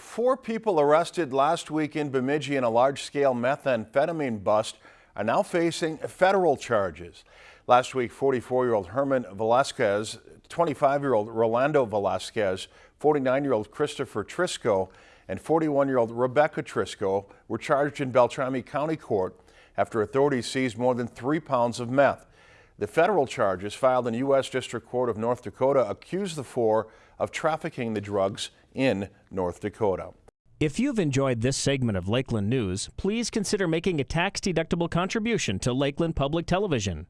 four people arrested last week in Bemidji in a large-scale methamphetamine bust are now facing federal charges. Last week, 44-year-old Herman Velasquez, 25-year-old Rolando Velasquez, 49-year-old Christopher Trisco, and 41-year-old Rebecca Trisco were charged in Beltrami County Court after authorities seized more than three pounds of meth. The federal charges filed in U.S. District Court of North Dakota accuse the four of trafficking the drugs in North Dakota. If you've enjoyed this segment of Lakeland News, please consider making a tax-deductible contribution to Lakeland Public Television.